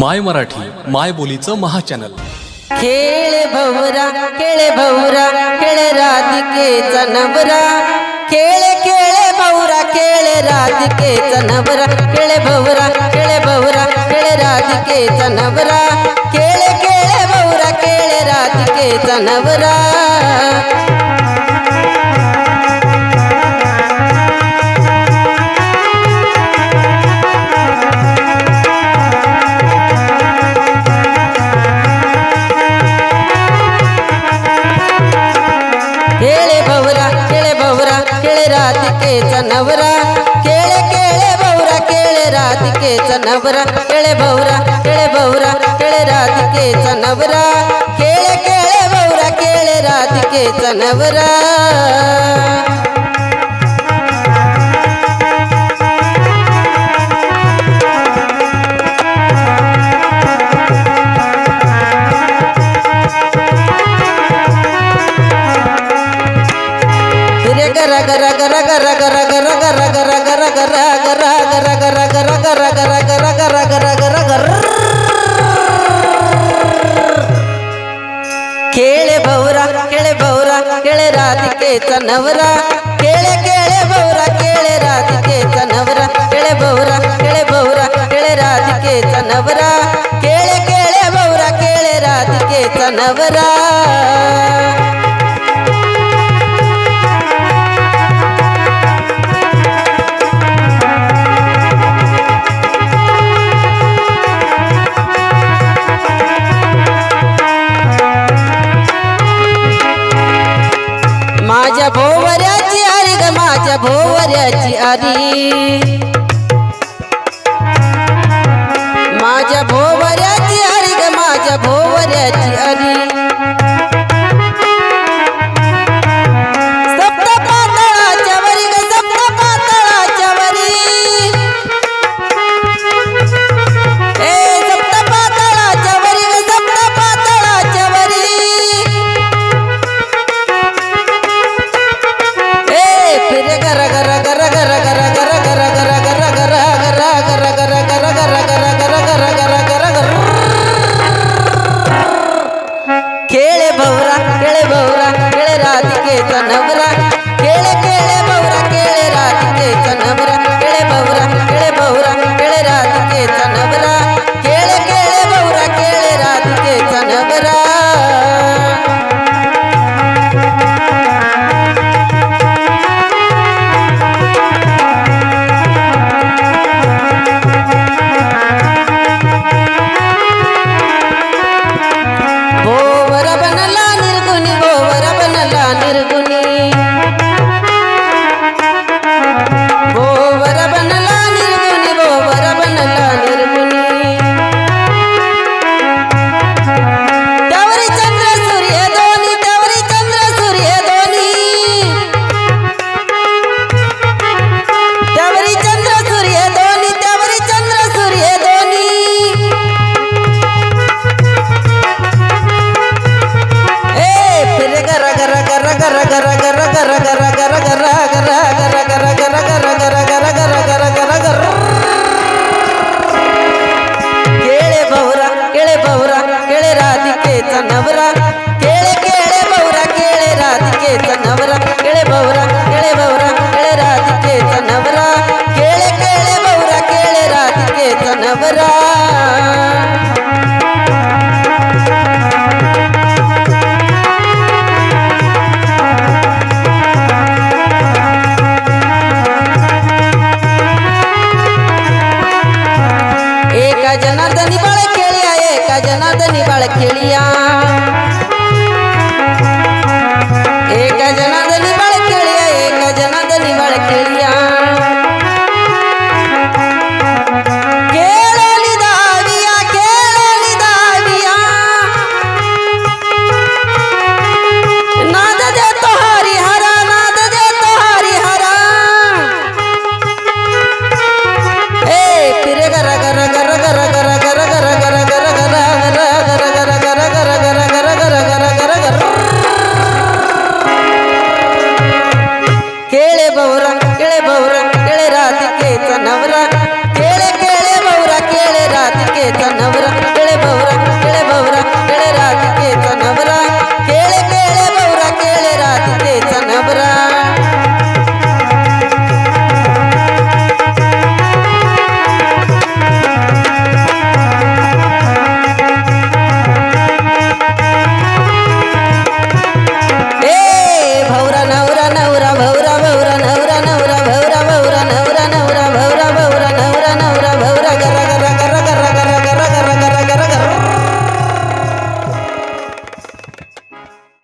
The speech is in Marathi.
माय मराठी माय बोलीचं महाचॅनल. खेळ भवरा खेळ भवरा खेळ राधिके नवरा. खेळ खेळ भवरा खेळ राधिके नवरा. खेळ भवरा खेळ भवरा खेळ राधिके नवरा. खेळ खेळ भवरा खेळ राधिके नवरा. नवरा केळे भवरा केळे भवरा केळे राधिकेचा नवरा. केळे केळे भवरा केळे राधिकेचा नवरा. राधिकेचा नवरा केळे केळे भवरा केळे राधिकेचा नवरा केळे भवरा केळे भवरा केळे राधिकेचा नवरा केळे केळे भवरा केळे राधिकेचा नवरा. माझ्या भोवऱ्याची आरी ग माझ्या भोवऱ्याची आरी. माझ्या भोवऱ्याची आरी ग माझ्या भोवऱ्याची